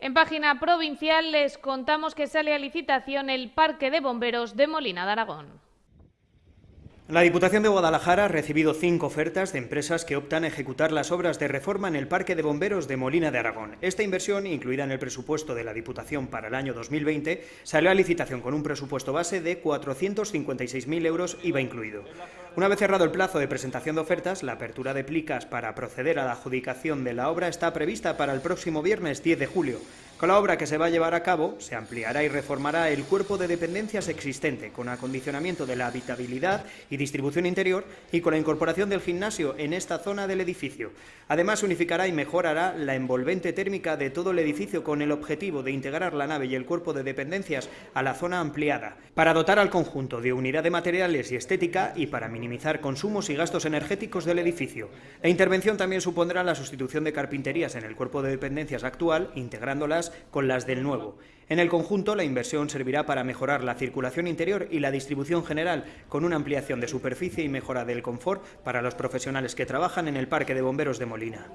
En página provincial les contamos que sale a licitación el Parque de Bomberos de Molina de Aragón. La Diputación de Guadalajara ha recibido cinco ofertas de empresas que optan a ejecutar las obras de reforma en el Parque de Bomberos de Molina de Aragón. Esta inversión, incluida en el presupuesto de la Diputación para el año 2020, salió a licitación con un presupuesto base de 456.000 euros IVA incluido. Una vez cerrado el plazo de presentación de ofertas, la apertura de plicas para proceder a la adjudicación de la obra está prevista para el próximo viernes 10 de julio. Con la obra que se va a llevar a cabo, se ampliará y reformará el cuerpo de dependencias existente, con acondicionamiento de la habitabilidad y distribución interior y con la incorporación del gimnasio en esta zona del edificio. Además, unificará y mejorará la envolvente térmica de todo el edificio con el objetivo de integrar la nave y el cuerpo de dependencias a la zona ampliada, para dotar al conjunto de unidad de materiales y estética y para minimizar consumos y gastos energéticos del edificio. La intervención también supondrá la sustitución de carpinterías en el cuerpo de dependencias actual, integrándolas con las del nuevo. En el conjunto, la inversión servirá para mejorar la circulación interior y la distribución general, con una ampliación de superficie y mejora del confort para los profesionales que trabajan en el Parque de Bomberos de Molina.